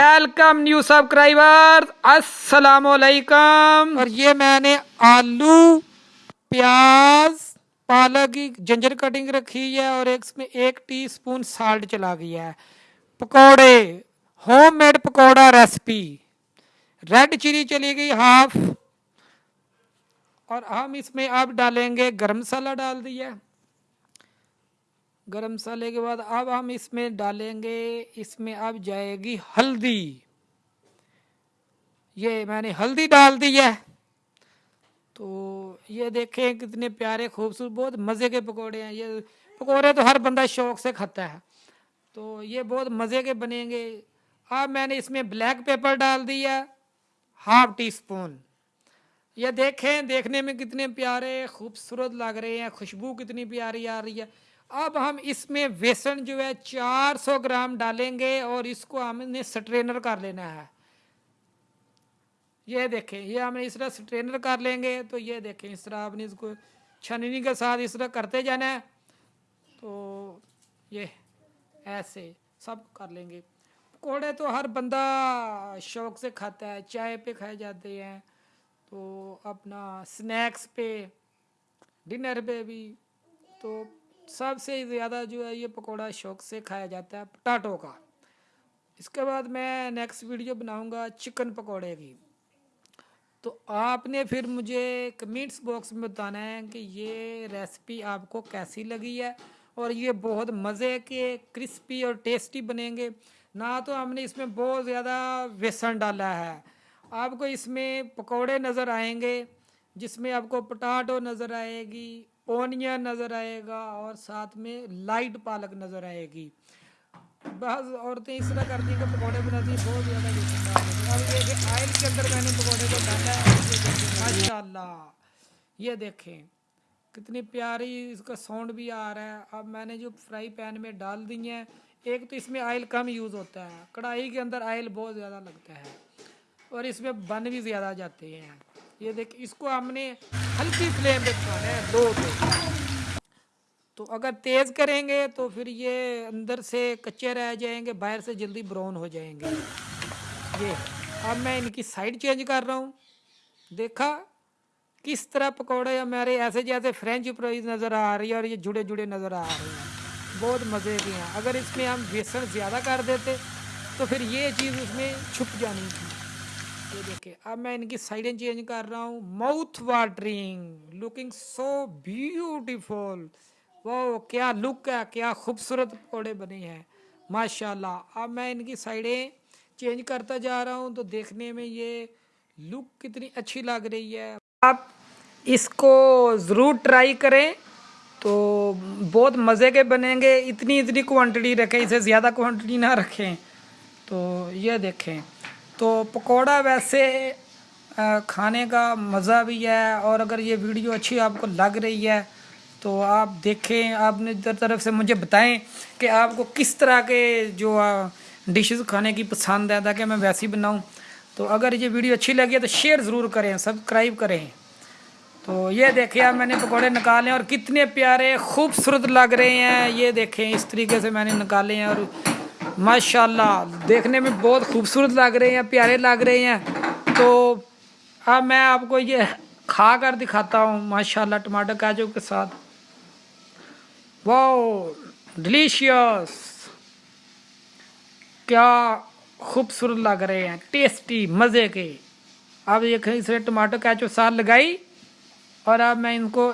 Welcome new subscriber السلام علیکم اور یہ میں نے آلو، پیاز، پالک کی جنجر کٹنگ رکھی ہے اور ایک اس میں ایک ٹی سپون سالٹ چلا گیا ہے۔ Pakore homemade pakora recipe red chilli چلی گئی ہاف اور ہم اس میں اب ڈالیں گے گرم مسالہ ڈال دیا۔ گرم مسالے کے بعد اب ہم اس میں ڈالیں گے، اس میں اب جائے گی ہلدی۔ یہ میں نے ہلدی ڈال دی ہے۔ تو یہ دیکھیں کتنے پیارے خوبصورت، بہت مزے کے پکوڑے ہیں۔ یہ پکوڑے تو ہر بندہ شوق سے کھاتا ہے۔ تو یہ بہت مزے کے بنیں گے۔ اب میں نے اس میں بلیک پیپر ڈال دیا ہاف ٹی سپون۔ یہ دیکھیں، دیکھنے میں کتنے پیارے، خوبصورت لگ رہے ہیں۔ خوشبو کتنی پیاری آ رہی ہے۔ اب ہم اس میں بیسن جو ہے چار سو گرام ڈالیں گے اور اس کو ہم نے سٹرینر کر لینا ہے۔ یہ دیکھیں، یہ ہم نے اس طرح سٹرینر کر لیں گے تو یہ دیکھیں، اس طرح آپ نے اس کو چھننی کے ساتھ اس طرح کرتے جانا ہے۔ تو یہ ایسے سب کر لیں گے۔ پکوڑے تو ہر بندہ شوق سے کھاتا ہے، چائے پہ کھائے جاتے ہیں۔ تو اپنا سنیکس پہ، ڈنر پہ بھی تو سب سے زیادہ جو ہے یہ پکوڑا شوق سے کھایا جاتا ہے پٹاٹو کا۔ اس کے بعد میں نیکسٹ ویڈیو بناؤں گا چکن پکوڑے کی۔ تو آپ نے پھر مجھے کمنٹس باکس میں بتانا ہے کہ یہ ریسپی آپ کو کیسی لگی ہے اور یہ بہت مزے کے کرسپی اور ٹیسٹی بنیں گے۔ نہ تو ہم نے اس میں بہت زیادہ بیسن ڈالا ہے۔ آپ کو اس میں پکوڑے نظر آئیں گے، جس میں آپ کو پٹاٹو نظر آئے گی اونین نظر آئے گا اور ساتھ میں لائٹ پالک نظر آئے گی۔ بعض عورتیں اس طرح کرتی ہیں کہ پکوڑے بناتی ہیں، بہت زیادہ اب یہ کہ آئل کے اندر میں نے پکوڑے کو ڈالا ہے ماشاء اللہ یہ دیکھیں، کتنی پیاری اس کا ساؤنڈ بھی آ رہا ہے۔ اب میں نے جو فرائی پین میں ڈال دی ہیں، ایک تو اس میں آئل کم یوز ہوتا ہے۔ کڑھائی کے اندر آئل بہت زیادہ لگتا ہے اور اس میں بن بھی زیادہ جاتے ہیں۔ یہ دیکھ، اس کو ہم نے ہلکی فلیم پہ پکانا ہے، دو دو۔ تو اگر تیز کریں گے تو پھر یہ اندر سے کچے رہ جائیں گے، باہر سے جلدی براؤن ہو جائیں گے۔ یہ اب میں ان کی سائڈ چینج کر رہا ہوں۔ دیکھا کس طرح پکوڑے ہمارے ایسے جیسے فرینچ پرائز نظر آ رہی ہے اور یہ جڑے جڑے نظر آ رہے ہیں۔ بہت مزے کے ہیں۔ اگر اس میں ہم بیسن زیادہ کر دیتے تو پھر یہ چیز اس میں چھپ جانی تھی۔ یہ دیکھیں، اب میں ان کی سائڈیں چینج کر رہا ہوں۔ Mouth watering looking so beautiful وہ کیا لک ہے، کیا خوبصورت پکوڑے بنے ہیں۔ ماشاء اللہ اب میں ان کی سائڈیں چینج کرتا جا رہا ہوں تو دیکھنے میں یہ لک کتنی اچھی لگ رہی ہے۔ آپ اس کو ضرور ٹرائی کریں تو بہت مزے کے بنیں گے۔ اتنی اتنی کوانٹٹی رکھیں، اسے زیادہ کوانٹٹی نہ رکھیں۔ تو یہ دیکھیں۔ تو پکوڑا ویسے کھانے کا مزہ بھی ہے اور اگر یہ ویڈیو اچھی آپ کو لگ رہی ہے تو آپ دیکھیں، آپ نے در طرف سے مجھے بتائیں کہ آپ کو کس طرح کے جو ڈشز کھانے کی پسند ہے، تاکہ میں ویسی بناؤں۔ تو اگر یہ ویڈیو اچھی لگی ہے تو شیئر ضرور کریں سبسکرائب کریں۔ تو یہ دیکھیں، آپ میں نے پکوڑے نکالے اور کتنے پیارے، خوبصورت لگ رہے ہیں۔ یہ دیکھیں، اس طریقے سے میں نے نکالے ہیں اور ماشاء اللہ دیکھنے میں بہت خوبصورت لگ رہے ہیں، پیارے لگ رہے ہیں۔ تو اب میں آپ کو یہ کھا کر دکھاتا ہوں ماشاء اللہ ٹماٹر، کاجو کے ساتھ۔ واؤ ڈلیشیس کیا خوبصورت لگ رہے ہیں، ٹیسٹی، مزے کے۔ اب یہ کہیں سے ٹماٹر، کاجو، ساتھ لگائی اور اب میں ان کو